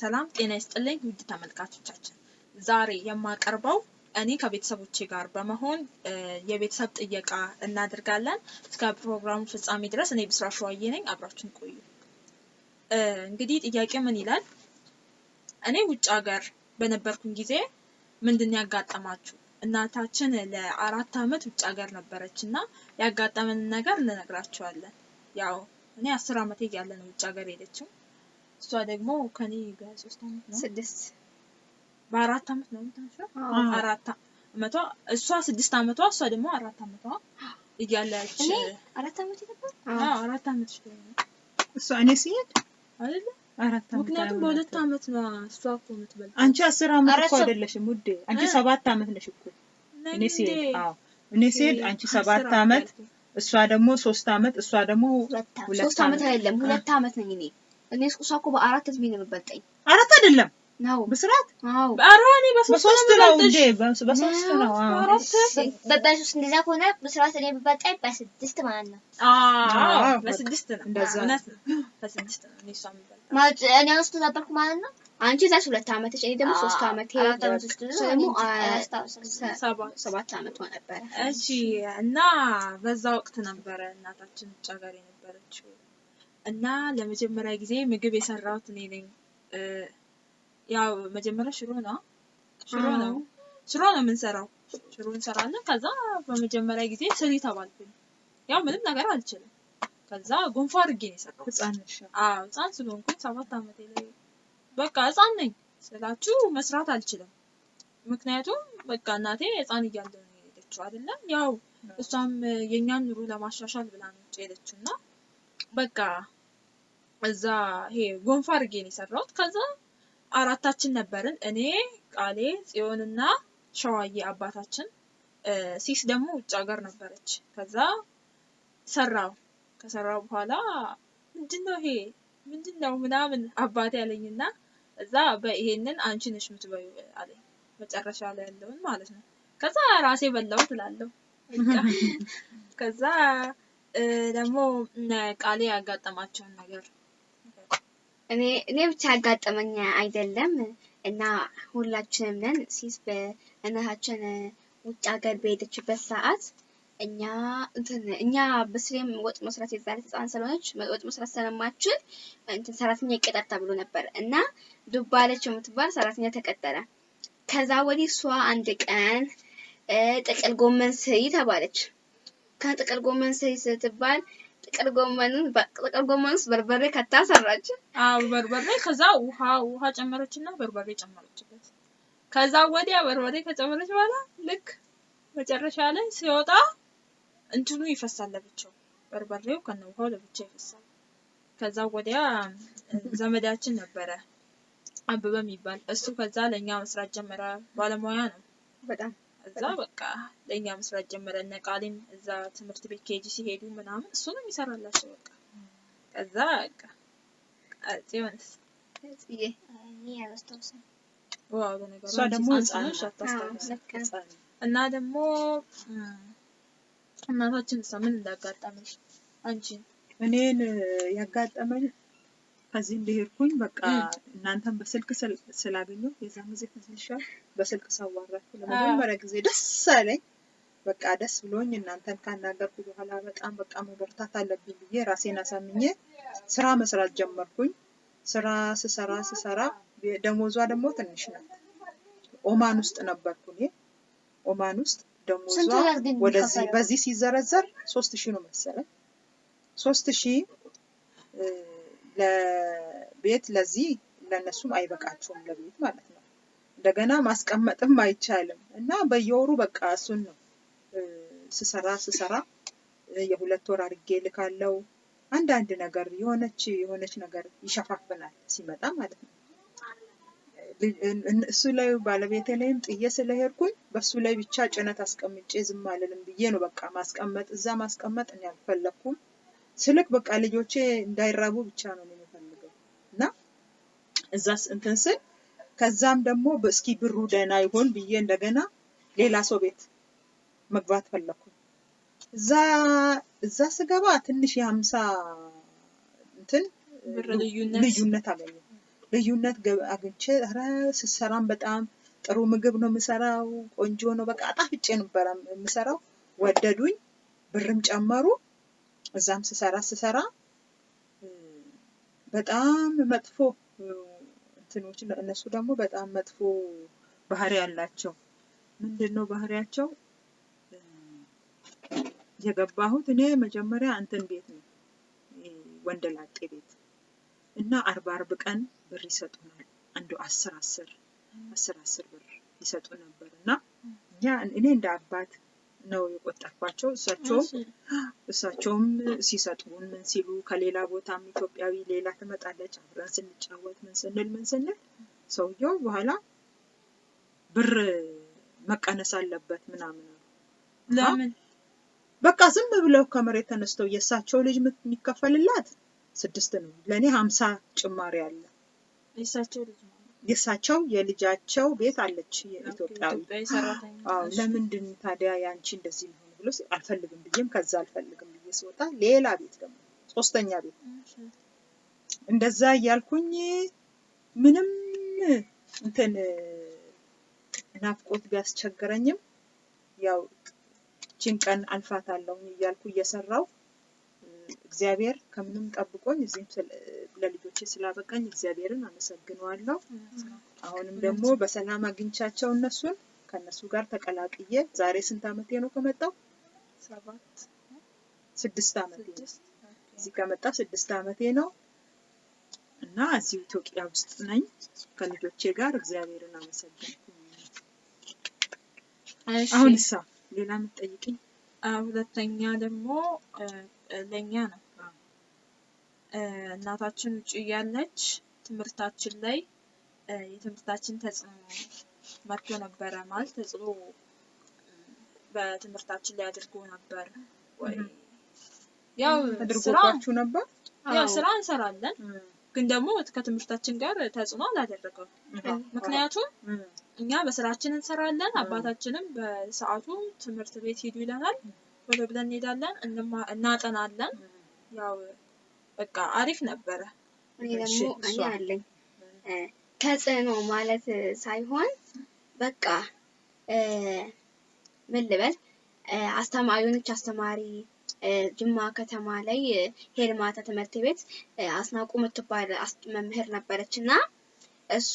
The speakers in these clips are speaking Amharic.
ሰላም ጤና ይስጥልኝ ውድ ተመልካቾቻችን፣ ዛሬ የማቀርበው እኔ ከቤተሰቦቼ ጋር በመሆን የቤተሰብ ጥየቃ እናደርጋለን። እስከ ፕሮግራሙ ፍጻሜ ድረስ እኔ ብስራት ሸዋዬ ነኝ። አብራችን ቆዩ። እንግዲህ ጥያቄ ምን ይላል? እኔ ውጭ ሀገር በነበርኩኝ ጊዜ ምንድን ያጋጠማችሁ? እናታችን ለአራት ዓመት ውጭ ሀገር ነበረች እና ያጋጠመንን ነገር እንነግራችኋለን። ያው እኔ አስር ዓመቴ እያለ ነው ውጭ ሀገር ሄደችው። እሷ ደግሞ ከኔ በሶስት ዓመት ነው ስድስት በአራት ዓመት ነው የምታንሸው። አራት ዓመቷ እሷ ስድስት ዓመቷ እሷ ደግሞ አራት ዓመቷ እያለች እኔ አራት ዓመት ነበር። አዎ አራት ዓመት እሷ እኔ ሲሄድ አይደለ? አራት ዓመት ምክንያቱም በሁለት ዓመት ነው እሷ እኮ የምትበልጥ አንቺ አስር ኧረ እኮ አይደለሽም ውዴ፣ አንቺ ሰባት ዓመት ነሽ እኮ እኔ ሲሄድ። እንዴ? አዎ እኔ ሲሄድ አንቺ ሰባት ያልኩኝ። እሷ ደግሞ ሶስት ዓመት እሷ ደግሞ ሁለት ዓመት አይደለም ሁለት ዓመት ነኝ እኔ። እኔ እሷ እኮ በአራት እድሜ ነው የምትበልጠኝ አራት አይደለም? ነው። ብስራት አዎ። ኧረ እኔ በሶስት ነው እንዴ? በሶስት ነው? አዎ። አራት በሶስት እንደዛ ከሆነ በስርዓት እኔ የምትበልጠኝ በስድስት ማለት ነው። አዎ። በስድስት ነው። እንደዛ ነው። በስድስት ነው። እኔ እሷ የምበልጠው። ማለት እኔ አምስት ነበርኩ ማለት ነው። አንቺ እዛች ሁለት ዓመትሽ እኔ ደግሞ ሶስት ዓመት ደግሞ ሰባት ሰባት ዓመቷ ነበረ። እሺ። እና በዛ ወቅት ነበረ እናታችን ውጭ ሀገር የነበረችው እና ለመጀመሪያ ጊዜ ምግብ የሰራሁት እኔ ነኝ። ያው መጀመሪያ ሽሮ ነው ሽሮ ነው ሽሮ ነው የምንሰራው። ሽሮ እንሰራለን። ከዛ በመጀመሪያ ጊዜ ስሪ ተባልኩኝ። ያው ምንም ነገር አልችልም። ከዛ ጎንፎ አድርጌ ነው የሰራሁት። አዎ ህፃን ስለሆንኩኝ ሰባት ዓመቴ ላይ በቃ ህፃን ነኝ ስላችሁ መስራት አልችልም። ምክንያቱም በቃ እናቴ ህፃን እያለ ነው የሄደችው አይደለም። ያው እሷም የእኛን ኑሮ ለማሻሻል ብላ ነው ሄደችው እና በቃ እዛ ይሄ ጎንፎ አድርጌ ነው የሰራሁት። ከዛ አራታችን ነበርን፣ እኔ ቃሌ፣ ጽዮንና ሸዋዬ አባታችን። ሲስ ደግሞ ውጭ ሀገር ነበረች። ከዛ ሰራው ከሰራው በኋላ ምንድን ነው ይሄ ምንድን ነው ምናምን አባቴ ያለኝና እዛ በይሄንን አንቺ ነሽ የምትበዩ አለኝ። መጨረሻ ላይ ያለውን ማለት ነው። ከዛ ራሴ በላው ትላለሁ። ከዛ ደግሞ ቃሌ ያጋጠማቸውን ነገር እኔ እኔ ብቻ ያጋጠመኝ አይደለም እና ሁላችንም ነን ሲስ በእናታችን ውጭ ሀገር በሄደችበት ሰዓት እኛ እንትን እኛ በስሌም ወጥ መስራት የዛሬ ህፃን ስለሆነች ወጥ መስራት ስለማችል እንትን ሰራተኛ ይቀጠር ተብሎ ነበር እና ዱባለች የምትባል ሰራተኛ ተቀጠረ። ከዛ ወዲህ እሷ አንድ ቀን ጥቅል ጎመን ስሪ ተባለች። ከጥቅል ጎመን ስሪ ስትባል ጥቅል ጎመኑን ጥቅል ጎመን ውስጥ በርበሬ ከታ ሰራች። አዎ በርበሬ ከዛ ውሃ ውሃ ጨመረችና በርበሬ ጨመረችበት። ከዛ ወዲያ በርበሬ ከጨመረች በኋላ ልክ መጨረሻ ላይ ሲወጣ እንትኑ ይፈሳል ለብቻው፣ በርበሬው ከነ ውሃው ለብቻ ይፈሳል። ከዛ ወዲያ ዘመዳችን ነበረ አበበ የሚባል እሱ ከዛ ለእኛ መስራት ጀመረ። ባለሙያ ነው። በጣም እዛ በቃ ለእኛ መስራት ጀመረ። እነ ቃሌም እዛ ትምህርት ቤት ኬጂ ሲሄዱ ምናምን እሱ ነው የሚሰራላቸው። በቃ ከዛ በቃ ጽዮንስ ዋው ደግሞ እና ደግሞ እናታችን እሷ ምን እንዳጋጠመሽ አንቺ እኔን ያጋጠመኝ ከዚህ እንደሄድኩኝ በቃ እናንተን በስልክ ስል- ስላገኘሁ የዛን ጊዜ ትንሻል በስልክ ሳዋራችሁ ለመጀመሪያ ጊዜ ደስ አለኝ። በቃ ደስ ብሎኝ እናንተን ካናገርኩ በኋላ በጣም በቃ መበርታት አለብኝ ብዬ ራሴን አሳምኜ ስራ መስራት ጀመርኩኝ። ስራ ስሰራ ስሰራ ደሞዟ ደግሞ ትንሽ ናት። ኦማን ውስጥ ነበርኩ እኔ ኦማን ውስጥ ደሞዟ ወደዚህ? በዚህ ሲዘረዘር ሶስት ሺህ ነው መሰለኝ። ሶስት ሺህ ለቤት ለዚህ ለእነሱም አይበቃቸውም ለቤት ማለት ነው። እንደገና ማስቀመጥም አይቻልም እና በየወሩ በቃ እሱን ነው ስሰራ ስሰራ የሁለት ወር አድርጌ ልካለው። አንዳንድ ነገር የሆነች የሆነች ነገር ይሸፋፍናል ሲመጣ ማለት ነው። እሱ ላይ ባለቤቴ ላይም ጥዬ ስለሄድኩኝ በሱ ላይ ብቻ ጭነት አስቀምጬ ዝም አልልም ብዬ ነው በቃ ማስቀመጥ እዛ ማስቀመጥ እኔ አልፈለኩም። ስልክ በቃ ልጆቼ እንዳይራቡ ብቻ ነው የምፈልገው እና እዛ እንትን ስል ከዛም ደግሞ እስኪ ብሩ ደህና ይሆን ብዬ እንደገና ሌላ ሰው ቤት መግባት ፈለኩኝ። እዛ እዛ ስገባ ትንሽ የሀምሳ እንትን ልዩነት አገኘሁ። ልዩነት አግኝቼ ኧረ ስሰራም በጣም ጥሩ ምግብ ነው የምሰራው፣ ቆንጆ ነው በቃ አጣፍጬ ነበረ የምሰራው። ወደዱኝ፣ ብርም ጨመሩ። እዛም ስሰራ ስሰራ በጣም መጥፎ እንትኖች እነሱ ደግሞ በጣም መጥፎ ባህሪ ያላቸው ምንድን ነው ባህሪያቸው? የገባሁት እኔ መጀመሪያ እንትን ቤት ነው ወንደላጤ ቤት እና አርባ አርብ ቀን ብር ይሰጡናል። አንዱ አስር አስር አስር አስር ብር ይሰጡ ነበር እና እኛ እኔ እንደ አባት ነው የቆጠርኳቸው። እሳቸውም እሳቸውም ሲሰጡን ምን ሲሉ ከሌላ ቦታም ኢትዮጵያዊ ሌላ ትመጣለች አብረን ስንጫወት ምን ስንል ምን ስንል ሰውየው በኋላ ብር መቀነስ አለበት ምናምን ለምን በቃ ዝም ብለው ከመሬት ተነስተው የእሳቸው ልጅ የሚከፈልላት ስድስት ነው። ለእኔ ሀምሳ ጭማሪ አለ። የእሳቸው ልጅ ነው የእሳቸው የልጃቸው ቤት አለች ኢትዮጵያዊ ለምንድን ታዲያ ያንቺ እንደዚህ ሊሆን ብሎ አልፈልግም ብዬም ከዛ አልፈልግም ብዬ ስወጣ ሌላ ቤት ደግሞ ሶስተኛ ቤት። እንደዛ እያልኩኝ ምንም እንትን ናፍቆት ቢያስቸግረኝም ያው ችን ቀን አልፋታለሁ እያልኩ እየሰራው እግዚአብሔር ከምንም ጠብቆኝ እዚህም ለልጆቼ ስላበቃኝ እግዚአብሔርን አመሰግነዋለሁ። አሁንም ደግሞ በሰላም አግኝቻቸው እነሱን ከእነሱ ጋር ተቀላቅዬ ዛሬ ስንት ዓመቴ ነው ከመጣው? ሰባት ስድስት ዓመቴ ነው። እዚህ ከመጣ ስድስት ዓመቴ ነው እና እዚሁ ኢትዮጵያ ውስጥ ነኝ ከልጆቼ ጋር እግዚአብሔርን አመሰግንኩኝ። እሺ። አሁን እሳ ሌላ የምትጠይቅኝ? ሁለተኛ ደግሞ ለእኛ ነው እናታችን ውጭ እያለች ትምህርታችን ላይ የትምህርታችን ተጽዕኖ መጥቶ ነበረ ማለት ተጽዕኖ በትምህርታችን ላይ አድርጎ ነበር ወይ? ያው አድርጎባችሁ ነበር? ያው ስራ እንሰራለን ግን ደግሞ ከትምህርታችን ጋር ተጽዕኖ አላደረገም። ምክንያቱም እኛ በስራችን እንሰራለን። 음. አባታችንም በሰዓቱ ትምህርት ቤት ሂዱ ይለናል። ቶሎ ብለን እንሄዳለን፣ እናጠናለን። ያው በቃ አሪፍ ነበረ። እኔ ደግሞ አለኝ ተጽዕኖ ማለት ሳይሆን በቃ እ፣ ምን ልበል እ፣ አስተማሪ የሆነች አስተማሪ እ፣ ጅማ ከተማ ላይ ሄልማታ ትምህርት ቤት አስናቁ የምትባል አስ- መምህር ነበረች እና እሷ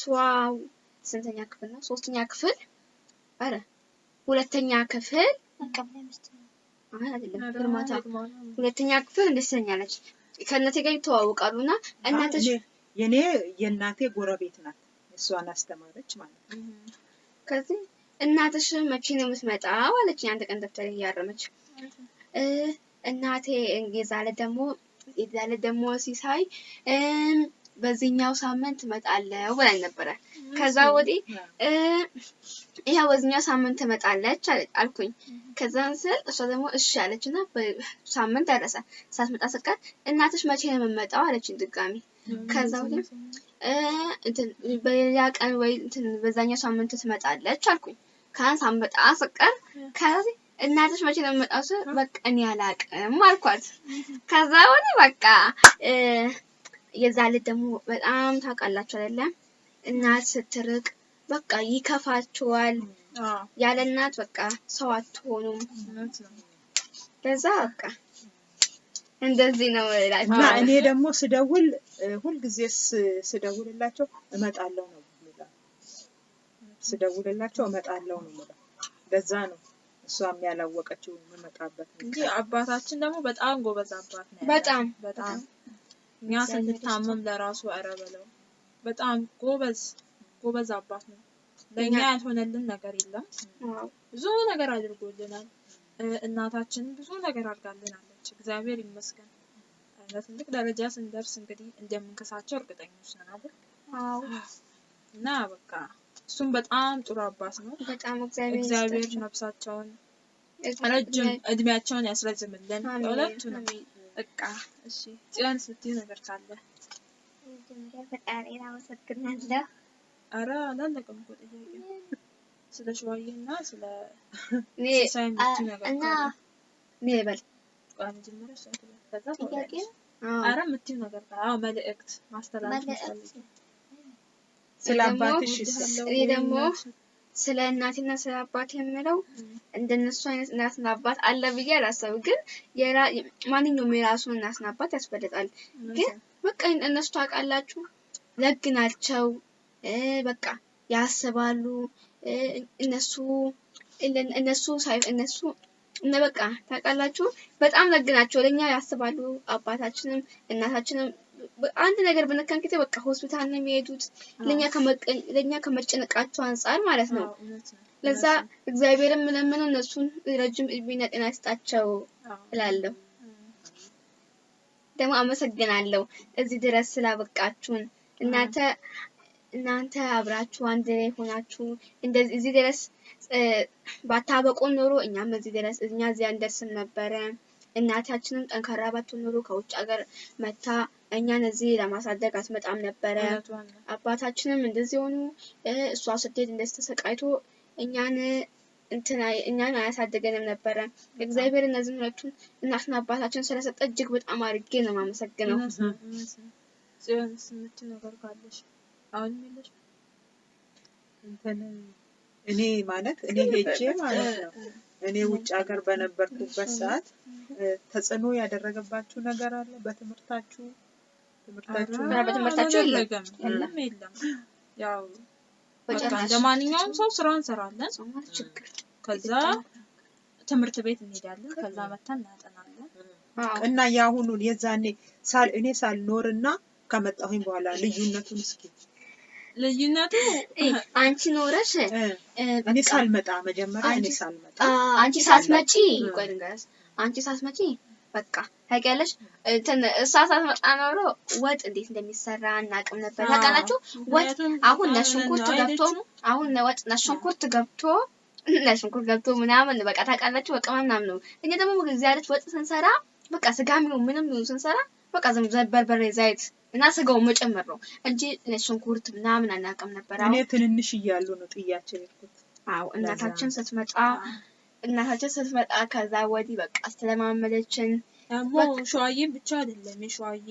ስንተኛ ክፍል ነው? ሶስተኛ ክፍል አረ ሁለተኛ ክፍል አይ አይደለም ሄልማታ ሁለተኛ ክፍል እንደዚህ ትለኛለች። ከእናቴ ጋር ይተዋወቃሉ እና እናትሽ የኔ የእናቴ ጎረቤት ናት። እሷን አስተማረች ማለት ነው። ከዚህ እናትሽ መቼ ነው የምትመጣው አለችኝ። አንድ ቀን ደብተር እያረመች እናቴ የዛለ ደግሞ የዛለ ደግሞ ሲሳይ በዚህኛው ሳምንት እመጣለሁ ብላኝ ነበረ። ከዛ ወዲህ ይሄ በዚህኛው ሳምንት ትመጣለች አለ- አልኩኝ። ከዛን ስል እሷ ደግሞ እሺ አለች እና በሳምንት ደረሰ። ሳትመጣ ስቀር እናትሽ መቼ ነው የምመጣው አለችኝ ድጋሚ። ከዛ ወዲህ በሌላ ቀን ወይ እንትን በዛኛው ሳምንት ትመጣለች አልኩኝ። ከዛን ሳትመጣ ስቀር ከዚህ እናትሽ መቼ ነው የምመጣው ስል በቃ እኔ አላቅም አልኳት። ከዛ ወዲህ በቃ የዛ ልጅ ደግሞ በጣም ታውቃላችሁ አይደለም እናት ስትርቅ በቃ ይከፋችኋል። አዎ፣ ያለ እናት በቃ ሰው አትሆኑም። ከዛ በቃ እንደዚህ ነው እና እላቸዋለሁ። እኔ ደግሞ ስደውል ሁልጊዜ ስ- ስደውልላቸው እመጣለሁ ነው የምለው። ስደውልላቸው እመጣለሁ ነው የምለው። ለዛ ነው እሷም ያላወቀችው የምመጣበት እንጂ አባታችን ደግሞ በጣም ጎበዝ አባት ነው። በጣም በጣም እኛ ስንታመም ለራሱ ኧረ በለው በጣም ጎበዝ ጎበዝ አባት ነው። ለእኛ እኛ- ያልሆነልን ነገር የለም። ብዙ ነገር አድርጎልናል። እናታችን ብዙ ነገር አድርጋልናለች። እግዚአብሔር ይመስገን። ለትልቅ ደረጃ ስንደርስ እንግዲህ እንደምንከሳቸው እርግጠኞች ነን አይደል? እና በቃ እሱም በጣም ጥሩ አባት ነው። በጣም እግዚአብሔር ነፍሳቸውን ረጅም እድሜያቸውን ያስረዝምልን። አሜን። በቃ እሺ፣ ጽዮን ስትይ ነገር ካለ። መጀመሪያ ፈጣሪን አመሰግናለሁ። አረ አላለቀም እኮ ጥያቄ ስለ ሸዋዬ እና ስለ ሲሳይ የምትይው ነገር እና እኔ ቆይ መጀመሪያ እሷ ትበል፣ ከዛ ጥያቄ አረ የምትይው ነገር ካለ። አዎ፣ መልእክት ማስተላለፍ ስለ አባትሽ እኔ ደግሞ ስለ እናቴና ስለ አባቴ የምለው እንደነሱ አይነት እናትና አባት አለ ብዬ አላሰብም። ግን ማንኛውም የራሱን እናትና አባት ያስፈልጋል። ግን በቃ እነሱ ታውቃላችሁ ደግ ናቸው በቃ ያስባሉ እነሱ እነ- እነሱ ሳይ እነሱ እነ በቃ ታውቃላችሁ በጣም ደግ ናቸው። ለእኛ ያስባሉ። አባታችንም እናታችንም አንድ ነገር በነካን ጊዜ በቃ ሆስፒታል ነው የሚሄዱት። ለእኛ ከመጨነቃቸው አንጻር ማለት ነው። ለዛ እግዚአብሔርን የምለምነው እነሱን ረጅም እድሜና ጤና ይስጣቸው እላለሁ። ደግሞ አመሰግናለሁ እዚህ ድረስ ስላበቃችሁን። እናንተ እናንተ አብራችሁ አንድ ላይ ሆናችሁ እዚህ ድረስ እ፣ ባታበቁን ኖሮ እኛም እዚህ ድረስ እኛ እዚህ አንደርስም ነበረ። እናታችንም ጠንካራ ባትሆን ኖሮ ከውጭ ሀገር መታ እኛን እዚህ ለማሳደግ አትመጣም ነበረ። አባታችንም እንደዚህ ሆኑ። እ፣ እሷ ስትሄድ እንደዚህ ተሰቃይቶ እኛን እኛን አያሳድገንም ነበረ። እግዚአብሔር እነዚህ ሁለቱን እናትና አባታችን ስለሰጠ እጅግ በጣም አድርጌ ነው የማመሰግነው። ነገር ካለሽ እኔ ማለት እኔ ሄጄ ማለት ነው። እኔ ውጭ ሀገር በነበርኩበት ሰዓት ተጽዕኖ ያደረገባችሁ ነገር አለ በትምህርታችሁ ትምህርታችሁ ኧረ በትምህርታቸው የለም። የለም? ያው እንደ ማንኛውም ሰው ስራ እንሰራለን። ከዛ ትምህርት ቤት እንሄዳለን። ከዛ መተን እናጠናለን። አዎ። እና የአሁኑን የዛኔ ሳል እኔ ሳልኖርና ከመጣሁኝ በኋላ ልዩነቱን እስኪ ልዩነቱ እ፣ አንቺ ኖረሽ እኔ ሳልመጣ መጀመሪያ እኔ ሳልመጣ አንቺ ሳትመጪ ቆይ አንቺ ሳትመጪ በቃ ታውቂያለሽ፣ እንትን እሷ ሳትመጣ ኖሮ ወጥ እንዴት እንደሚሰራ እናቅም ነበር። ታውቃላችሁ ወጥ አሁን ነጭ አሁን ሽንኩርት ነው ገብቶ? አሁን ወጥ ነጭ ሽንኩርት ገብቶ ነጭ ሽንኩርት ገብቶ ምናምን በቃ ታውቃላችሁ፣ በቃ ምናምን ነው። እኛ ደግሞ እዚህ አይነት ወጥ ስንሰራ በቃ ስጋም ይሁን ምንም ይሁን ስንሰራ በቃ ዝም በርበሬ፣ ዘይት እና ስጋውን መጨመር ነው እንጂ ሽንኩርት ምናምን አናውቅም ነበር። እኔ ትንንሽ እያሉ ነው የሄድኩት። አዎ እናታችን ስትመጣ እናታችን ስትመጣ ከዛ ወዲህ በቃ አስተለማመደችን። ደግሞ ሸዋዬ ብቻ አይደለም። የሸዋዬ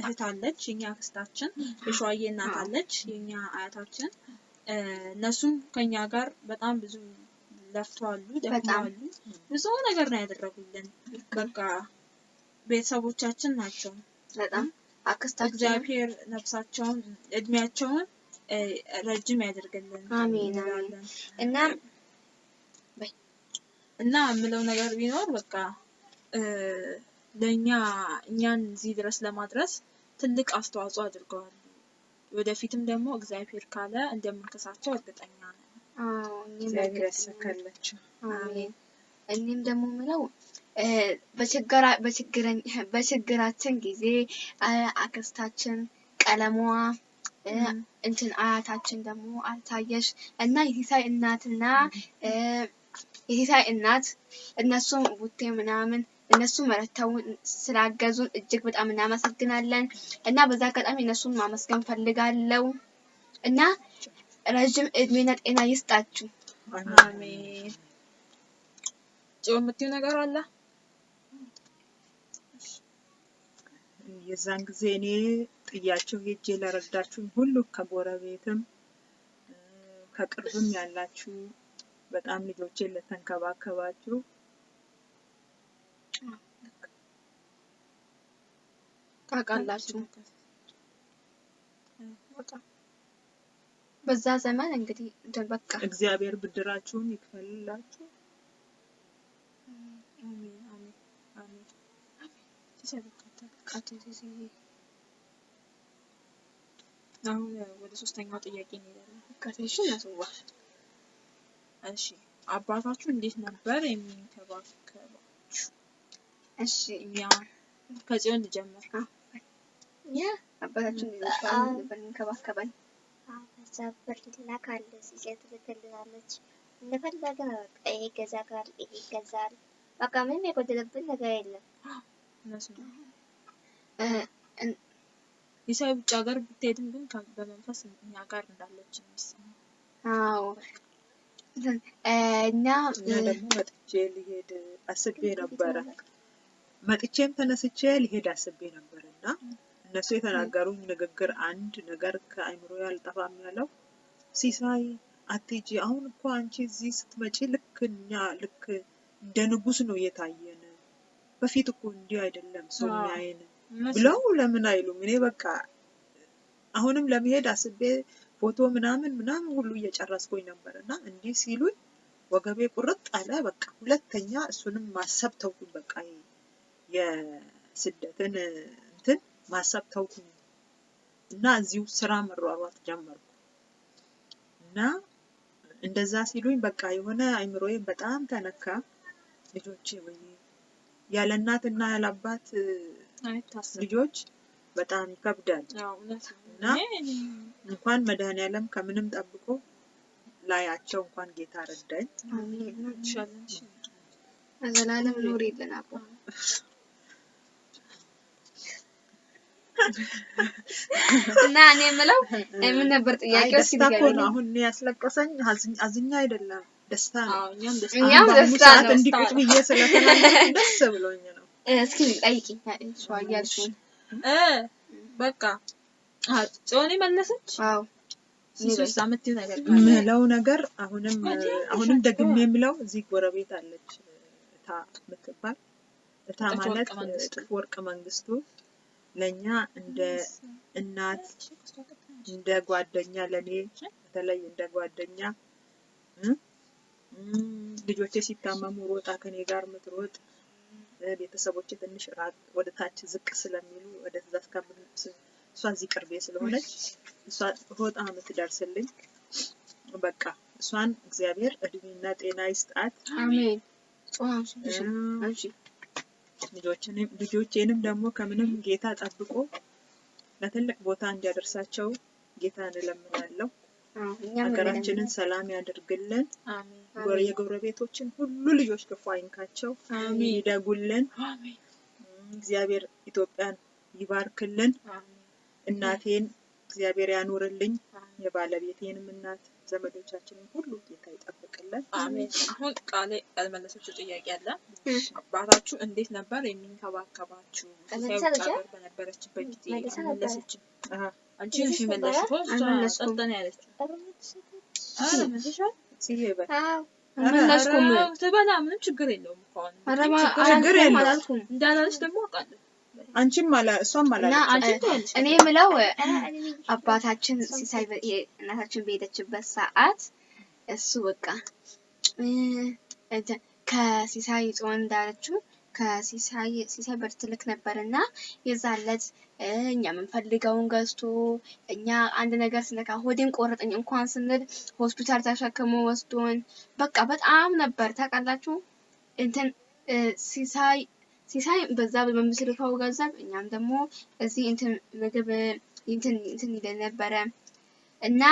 እህት አለች፣ የኛ አክስታችን። የሸዋዬ እናት አለች፣ የኛ አያታችን። እነሱም ከኛ ጋር በጣም ብዙ ለፍተዋሉ፣ ደክመዋሉ። ብዙ ነገር ነው ያደረጉልን። በቃ ቤተሰቦቻችን ናቸው። በጣም አክስታችን እግዚአብሔር ነፍሳቸውን እድሜያቸውን ረጅም ያደርግልን አሜን፣ እና እና የምለው ነገር ቢኖር በቃ ለእኛ እኛን እዚህ ድረስ ለማድረስ ትልቅ አስተዋጽኦ አድርገዋል። ወደፊትም ደግሞ እግዚአብሔር ካለ እንደምንከሳቸው እርግጠኛ ነን። እግዚአብሔር እኔም ደግሞ ምለው በችግራችን ጊዜ አክስታችን ቀለሟ እንትን አያታችን ደግሞ አልታየሽ እና የሲሳይ እናትና የሲሳይ እናት እነሱም ቡቴ ምናምን እነሱ መረተውን ስላገዙን እጅግ በጣም እናመሰግናለን እና በዛ አጋጣሚ እነሱን ማመስገን ፈልጋለሁ እና ረዥም እድሜና ጤና ይስጣችሁ። አሜን። ጽዮን የምትይው ነገር አለ? የዛን ጊዜ እኔ ጥያቸው ሄጄ ለረዳችሁኝ ሁሉ ከጎረቤትም ከቅርብም ያላችሁ በጣም ልጆቼን ለተንከባከባችሁ ታውቃላችሁ በዛ ዘመን እንግዲህ በቃ እግዚአብሔር ብድራችሁን ይክፈልላችሁ። አሁን ወደ ሶስተኛው ጥያቄ እንሄዳለን። እሺ አባታችሁ እንዴት ነበር የሚንከባከባችሁ? እሺ እኛ ከጽዮን ልጀምር። ያ አባታችን በጣም ነበር የሚንከባከበን። በዛ ብር ይላካል፣ ሲሴት ትልክልናለች። እንደፈለግን በቃ ይሄ ይገዛል፣ ይሄ ይገዛል። በቃ ምንም የጎደለብን ነገር የለም። እነሱ ነው። እ፣ እን- የሰው ውጭ ሀገር ብትሄድም ግን በመንፈስ እኛ ጋር እንዳለች የሚሰማው። አዎ እንትን፣ እ፣ እኛ እኛ ደግሞ መጥቼ ሊሄድ አስቤ ነበረ። መጥቼም ተነስቼ ሊሄድ አስቤ ነበር እና እነሱ የተናገሩኝ ንግግር አንድ ነገር ከአይምሮ ያልጠፋም ያለው ሲሳይ አትሄጂ፣ አሁን እኮ አንቺ እዚህ ስትመጪ ልክ እኛ ልክ እንደ ንጉስ ነው እየታየን፣ በፊት እኮ እንዲህ አይደለም ሰው የሚያየን ብለው ለምን አይሉም? እኔ በቃ አሁንም ለመሄድ አስቤ ፎቶ ምናምን ምናምን ሁሉ እየጨረስኩኝ ነበር እና እንዲህ ሲሉኝ ወገቤ ቁርጥ አለ። በቃ ሁለተኛ እሱንም ማሰብ ተውኩኝ። በቃ የስደትን እንትን ማሰብ ተውኩኝ እና እዚሁ ስራ መሯሯጥ ጀመርኩ እና እንደዛ ሲሉኝ በቃ የሆነ አይምሮዬን በጣም ተነካ። ልጆቼ ወይ ያለ እናት እና ያለ አባት ልጆች በጣም ይከብዳል። አዎ፣ እውነት ነው። እና እንኳን መድኃኔዓለም ከምንም ጠብቆ ላያቸው እንኳን ጌታ ረዳኝ። እሺ። ለዘላለም ኑሪልን አቦ። እና እኔ የምለው ምን ነበር ጥያቄው? ነው። አሁን እኔ ያስለቀሰኝ አዝኛ አይደለም ደስታ ነው። እኛም ደስታ ነው። እንዲህ ቁጭ ብዬ ስለተናገርኩ ደስ ብሎኝ ነው። እስኪ ጠይቂኝ እሷ በቃ ጽዮኔ መለሰች። አዎ። ምለው ነገር አሁንም አሁንም ደግሜ የምለው እዚህ ጎረቤት አለች እታ የምትባል። እታ ማለት እጥፍ ወርቅ መንግስቱ። ለእኛ እንደ እናት እንደ ጓደኛ ለኔ በተለይ እንደ ጓደኛ ልጆቼ ሲታመሙ ሮጣ ከኔ ጋር ምትሮጥ ቤተሰቦቼ ትንሽ ወደ ታች ዝቅ ስለሚሉ ወደዛ እስከምን እሷ እዚህ ቅርቤ ስለሆነች እሷ ሮጣ የምትደርስልኝ በቃ እሷን እግዚአብሔር እድሜና ጤና ይስጣት። አሜን። ልጆቼንም ደግሞ ከምንም ጌታ ጠብቆ ለትልቅ ቦታ እንዲያደርሳቸው ጌታ እንለምናለሁ። ሀገራችንን ሰላም ያደርግልን። የጎረቤቶችን ሁሉ ልጆች ክፉ አይንካቸው፣ አሜን ይደጉልን። አሜን እግዚአብሔር ኢትዮጵያን ይባርክልን። አሜን እናቴን እግዚአብሔር ያኑርልኝ። የባለቤቴንም እናት ዘመዶቻችንን ሁሉ ጌታ ይጠብቅልን። አሜን። አሁን ቃሌ ያልመለሰችው ጥያቄ አለ። አባታችሁ እንዴት ነበር የሚንከባከባችሁ? በነበረችበት ጊዜ? አልመለሰችም። አንቺ መልሳ ነሽ ነበር? የመለስሽው፣ እሷ አልመለስኩም። ጸጥ ነው ያለችው። ኧረ መልሰሻል? ሲሄ በል አልመለስኩም። ኧረ ትበላ፣ ምንም ችግር የለውም እኮ አሁን። ኧረ ምንም ባ- ችግር ችግር አላልኩም የለውም። አላልኩም። እንዳላለች ደግሞ አውቃለሁ። አንቺም አላ እሷም እና አላለች። አንቺ እ፣ ትያለሽ። እኔ የምለው አባታችን ሲሳይ እናታችን በሄደችበት ሰዓት እሱ በቃ ከሲሳይ ጽዮን እንዳለችው ከሲሳይ ሲሳይ ብር ትልክ ነበር እና የዛን እኛ የምንፈልገውን ገዝቶ እኛ አንድ ነገር ስነካ ሆዴን ቆረጠኝ እንኳን ስንል ሆስፒታል ተሸክሞ ወስዶን በቃ በጣም ነበር። ታውቃላችሁ? እንትን ሲሳይ ሲሳይ በዛ በምትልከው ገንዘብ እኛም ደግሞ እዚህ እንትን ምግብ እንትን እንትን ይለን ነበረ። እና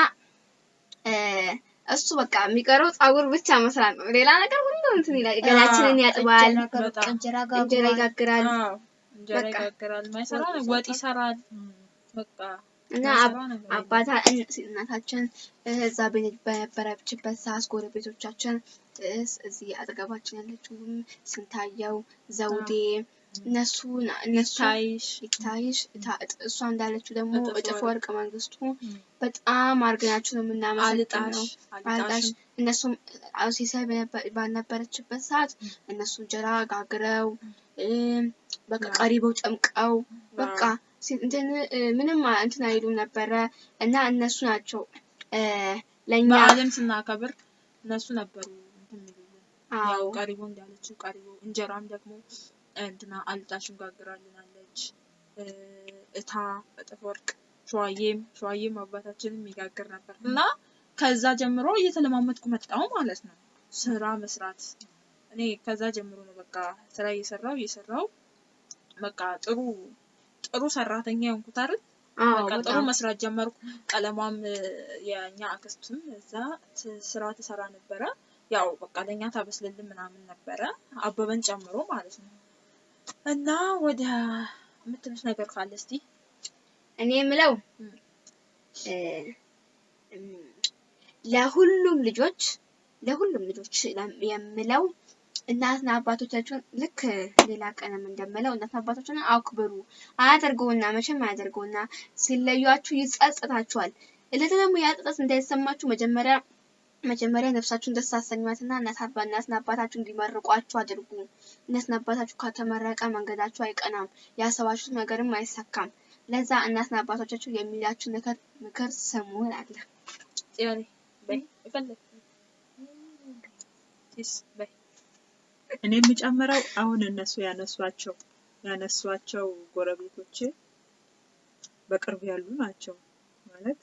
እሱ በቃ የሚቀረው ፀጉር ብቻ መስራት ነው። ሌላ ነገር እንትን ይላል። ገላችንን ያጥባል፣ እንጀራ ይጋግራል እንጀራ ይጋግራል፣ ማይሰራ ነው፣ ወጥ ይሰራል። በቃ እና አባታ እን- እናታችን እዛ በነ- በነበረችበት ሰዓት ጎረቤቶቻችን እስ- እዚህ አጠገባችን ያለችውም ስንታየው ዘውዴ እነሱ እነሱ ታይሽ? እሷ እንዳለችው ደግሞ እጥፍ ወርቅ። መንግስቱ በጣም አድርገናችሁ ነው የምናመሰግነው። አልጣሽ እነሱም ሲሳይ ባልነበረችበት ሰዓት እነሱ እንጀራ ጋግረው በቃ ቀሪበው ጨምቀው በቃ ምንም እንትን አይሉም ነበረ እና እነሱ ናቸው ለእኛ በዓለም ስናከብር እነሱ ነበሩ ያው ቀሪቦ እንዳለችው ቀሪቦ እንጀራም ደግሞ እንትና አልጣሽም ጋግራልናለች። እ፣ እታ እጥፍ ወርቅ ሸዋዬም ሸዋዬም አባታችንም ይጋግር ነበር እና ከዛ ጀምሮ እየተለማመድኩ መጣሁ ማለት ነው ስራ መስራት። እኔ ከዛ ጀምሮ ነው በቃ ስራ እየሰራው እየሰራው በቃ ጥሩ ጥሩ ሰራተኛ የሆንኩት አይደል? በቃ ጥሩ መስራት ጀመርኩ። ቀለሟም እ፣ የእኛ አክስትም እዛ ስራ ትሰራ ነበረ። ያው በቃ ለእኛ ታበስልልን ምናምን ነበረ አበበን ጨምሮ ማለት ነው። እና ወደ የምትሉት ነገር ካለ እስቲ እኔ የምለው ለሁሉም ልጆች ለሁሉም ልጆች የምለው እናትና አባቶቻችሁን ልክ ሌላ ቀንም እንደምለው እናትና አባቶቻችሁን አክብሩ። አያደርገውና መቼም አያደርገውና ሲለዩአችሁ ይጸጽታችኋል። እለት ደግሞ ያ ጸጸት እንዳይሰማችሁ መጀመሪያ መጀመሪያ ነፍሳችሁን ደስ አሰኟትና እናት አባ እናትና አባታችሁ እንዲመርቋችሁ አድርጉ። እናትና አባታችሁ ከተመረቀ መንገዳችሁ አይቀናም፣ ያሰባችሁት ነገርም አይሳካም። ለዛ እናትና አባቶቻችሁ የሚላችሁ ነገር ምክር ስሙ በይ እኔ የምጨምረው አሁን እነሱ ያነሷቸው ያነሷቸው ጎረቤቶቼ በቅርብ ያሉ ናቸው ማለት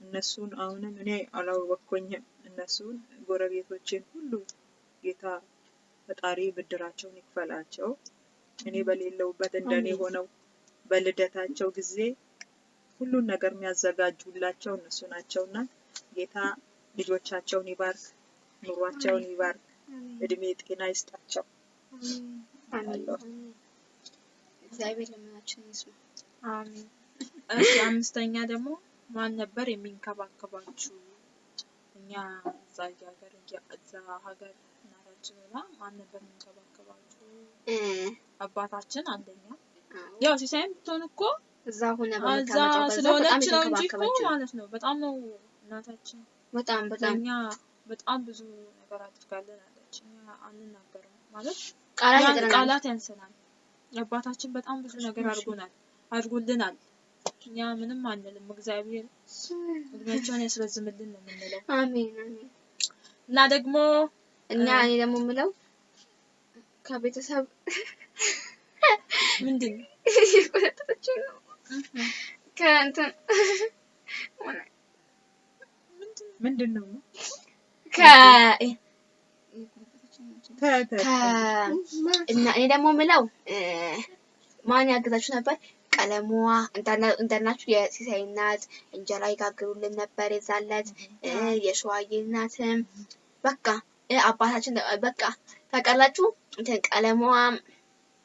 እነሱን አሁንም እኔ አላወቅኩኝም። እነሱን ጎረቤቶቼን ሁሉ ጌታ ፈጣሪ ብድራቸውን ይክፈላቸው። እኔ በሌለውበት እንደኔ አሜን። ሆነው በልደታቸው ጊዜ ሁሉን ነገር የሚያዘጋጁላቸው እነሱ ናቸውና ጌታ ልጆቻቸውን ይባርክ፣ ኑሯቸውን ይባርክ፣ እድሜ ጤና ይስጣቸው። አሜን። አለሁ። እግዚአብሔር ልመናችንን ይስማ። አሜን። እሺ አምስተኛ ደግሞ ማን ነበር የሚንከባከባችሁ? እኛ እዛ ሀገር እዛ ሀገር እናታችን ሆና ማን ነበር የሚንከባከባችሁ? አባታችን አንደኛ። ያው ሲሳይም ብትሆን እኮ እዛ ሆነ እዛ ስለሆነች ነው እንጂ እኮ ማለት ነው። በጣም ነው እናታችን በጣም በጣም ለእኛ በጣም ብዙ ነገር አድርጋለን አለች። እኛ አንናገርም ማለት ቃላት ቃላት ያንሰናል። አባታችን በጣም ብዙ ነገር አድርጎናል አድርጎልናል። እኛ ምንም አንልም። እግዚአብሔር እድሜያቸውን ያስረዝምልን ነው የምንለው። አሜን አሜን። እና ደግሞ እና እኔ ደግሞ የምለው ከቤተሰብ ምንድን ነው ነው ከእንትን ምንድን ነው ከ እና እኔ ደግሞ የምለው እ፣ ማን ያግዛችሁ ነበር? ቀለሟ እንዳና- እንዳልናችሁ የሲሳይ እናት እንጀራ ይጋግሩልን ነበር የዛለት እ፣ የሸዋዬ እናትም በቃ አባታችን በቃ ታውቃላችሁ እንትን ቀለሟ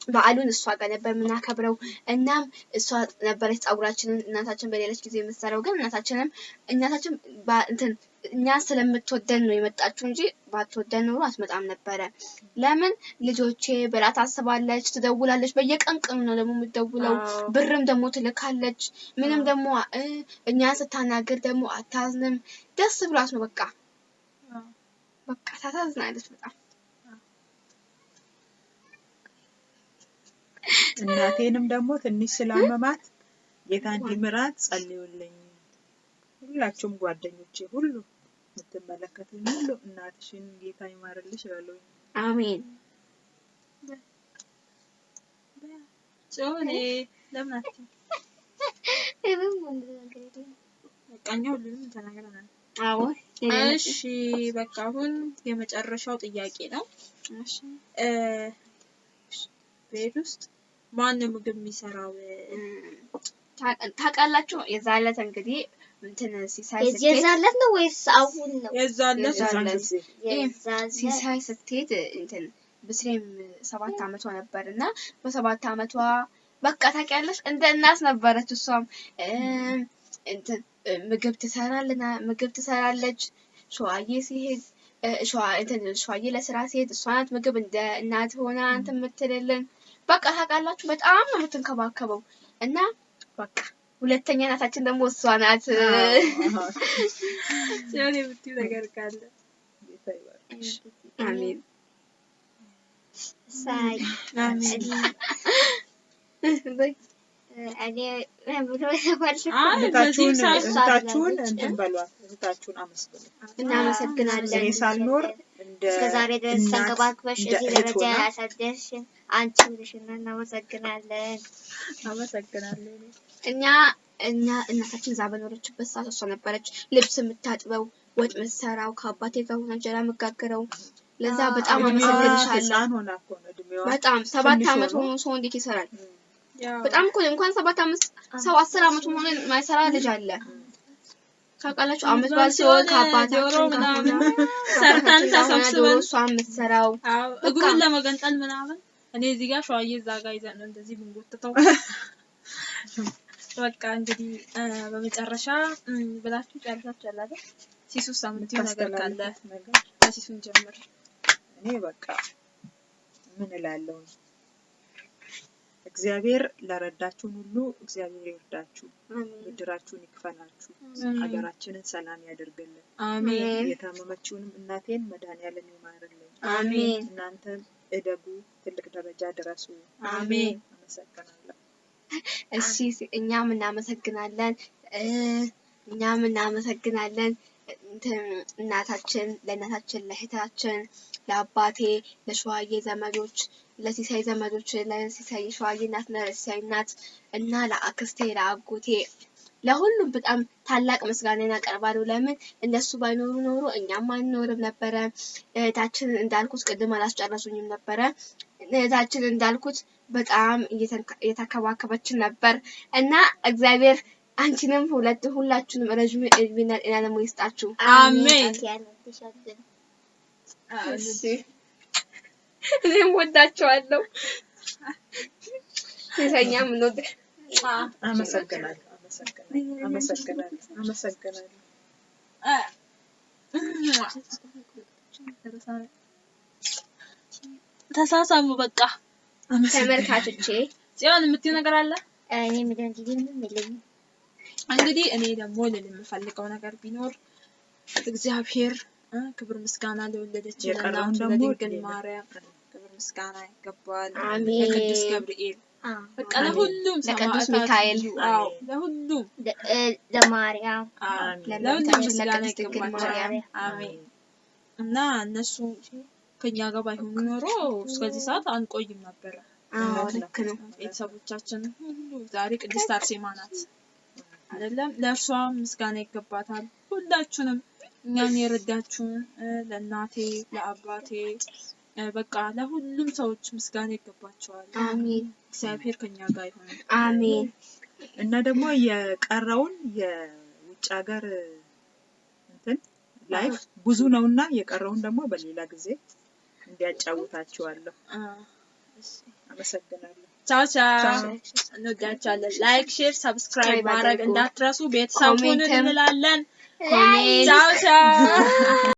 በዓሉን እሷ ጋር ነበር የምናከብረው። እናም እሷ ነበረች ፀጉራችንን እናታችን በሌለች ጊዜ የምትሰራው። ግን እናታችንም እናታችን እንትን እኛ ስለምትወደን ነው የመጣችው እንጂ ባትወደን ኖሮ አትመጣም ነበረ። ለምን ልጆቼ ብላ ታስባለች፣ ትደውላለች። በየቀን ቀኑ ነው ደግሞ የምትደውለው። ብርም ደግሞ ትልካለች። ምንም ደግሞ እ፣ እኛን ስታናግር ደግሞ አታዝንም። ደስ ብሏት ነው በቃ በቃ ታሳዝናለች በጣም። እናቴንም ደግሞ ትንሽ ስላመማት ጌታ እንዲምራት ጸልዩልኝ። ሁላችሁም ጓደኞቼ ሁሉ የምትመለከቱኝ ሁሉ እናትሽን ጌታ ይማርልሽ እላለሁ። አሜን። ጽዮኔ ለምን አትይም? እሺ በቃ አሁን የመጨረሻው ጥያቄ ነው። ቤት ውስጥ ማን ምግብ የሚሰራው? ታውቃ- ታውቃላችሁ የዛን ዕለት እንግዲህ እንትን ሲሳይ ስትሄድ የዛለት ነው ወይስ አሁን ነው? የዛለት ሲሳይ ስትሄድ እንትን ብስሬም ሰባት አመቷ ነበር እና በሰባት አመቷ በቃ ታውቂያለሽ እንደ እናት ነበረች። እሷም እንትን ምግብ ትሰራልና ምግብ ትሰራለች። ሸዋዬ ሲሄድ እ፣ ሸዋ እንትን ሸዋዬ ለስራ ሲሄድ እሷ ናት ምግብ እንደ እናት ሆና እንትን የምትልልን። በቃ ታውቃላችሁ በጣም ነው የምትንከባከበው እና በቃ ሁለተኛ እናታችን ደግሞ እሷ ናት። ጽዮኔ የምትይው ነገር ካለ አሜን ሳይ እህታችሁን እንትን በሏት፣ እህታችሁን አመስግኑ። እናመሰግናለን። እኔ ሳልኖር እንደ እስከ ዛሬ ድረስ ተንከባክበሽ እዚህ ደረጃ ሆና ያሳደርሽን አንቺ ብልሽና እናመሰግናለን። አመሰግናለሁ። እኛ እኛ እናታችን እዛ በኖረችበት ሰዓት እሷ ነበረች ልብስ የምታጥበው፣ ወጥ የምትሰራው፣ ከአባቴ ጋር ሆና እንጀራ የምጋግረው። ለዛ በጣም አመሰግንሻለሁ። በጣም ሰባት አመት ሆኖ ሰው እንዴት ይሰራል? በጣም እኮ እንኳን ሰባት አመት ሰው አስር አመት ሆኖ የማይሰራ ልጅ አለ። ታውቃላችሁ አመት በዓል ሲሆን ከአባታችን ጋር ሰርተን ተሰብስበን እሷ የምትሰራው እግሩን ለመገንጠል ምናምን እኔ እዚህ ጋር ሸዋዬ እዛ ጋር ይዘን እንደዚህ ብንጎትተው። በቃ እንግዲህ በመጨረሻ ብላችሁ ጨርሳችኋል አይደል? ሲሱ ሳምንት ነገር ካለ ከሲሱን ጀምር። እኔ በቃ ምን እላለሁ? እግዚአብሔር ለረዳችሁን ሁሉ እግዚአብሔር ይርዳችሁ፣ ብድራችሁን ይክፈላችሁ፣ ሀገራችንን ሰላም ያደርግልን። አሜን የታመመችውንም እናቴን መድኃኒዓለም ይማርልኝ። አሜን እናንተም እደጉ፣ ትልቅ ደረጃ ድረሱ። አሜን አመሰግናለሁ። እሺ እኛም እናመሰግናለን እኛም እናመሰግናለን እናታችን ለእናታችን ለእህታችን ለአባቴ ለሸዋዬ ዘመዶች ለሲሳይ ዘመዶች ለሲሳይ የሸዋዬ እናት ለሲሳይ እናት እና ለአክስቴ ለአጎቴ ለሁሉም በጣም ታላቅ ምስጋና ያቀርባሉ። ለምን እነሱ ባይኖሩ ኖሮ እኛም አንኖርም ነበረ። እህታችን እንዳልኩት ቅድም አላስጨረሱኝም ነበረ። እህታችን እንዳልኩት በጣም እየተንከ- እየተከባከበችን ነበር እና እግዚአብሔር አንቺንም ሁለት ሁላችሁንም ረዥም እድሜና ጤና ደግሞ ይስጣችሁ። አሜን እኔም ወዳቸዋለሁ። ሲሳኛ ምን ወደ አመሰግናለሁ። አመሰግናለሁ። አመሰግናለሁ። አመሰግናለሁ። ተሳሳሙ በቃ ተመልካቾቼ ጽዮን የምትይው ነገር አለ እኔ ምንም የለኝም። እንግዲህ እኔ ደግሞ ልል የምፈልገው ነገር ቢኖር እግዚአብሔር ክብር ምስጋና ለወለደች ለእናቱ ደግሞ ለድንግል ማርያም ክብር ምስጋና ይገባዋል። አሜን። ለቅዱስ ገብርኤል አዎ። በቃ ለሁሉም ለቅዱስ ሚካኤል። ለሁሉም ለማርያም ለሁሉም ምስጋና ይገባቸዋል። አሜን እና እነሱ ከኛ ጋር ባይሆኑ ኖሮ እስከዚህ ሰዓት አንቆይም ነበረ። ልክ ነው። ቤተሰቦቻችን ሁሉ ዛሬ ቅድስት አርሴማ ናት አይደለም። ለእርሷ ምስጋና ይገባታል። ሁላችሁንም እኛን የረዳችሁን ለእናቴ ለአባቴ በቃ ለሁሉም ሰዎች ምስጋና ይገባቸዋል። አሜን እግዚአብሔር ከኛ ጋር ይሁን። አሜን እና ደግሞ የቀረውን የውጭ ሀገር እንትን ላይፍ ብዙ ነው እና የቀረውን ደግሞ በሌላ ጊዜ እንዲያጫውታችኋለሁ። አመሰግናለሁ። ቻው ቻው። እንወዳችኋለን። like፣ share፣ subscribe ማድረግ እንዳትረሱ። ቤተሰብ እንላለን። ቻው ቻው።